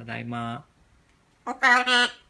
ただいま。おかえり。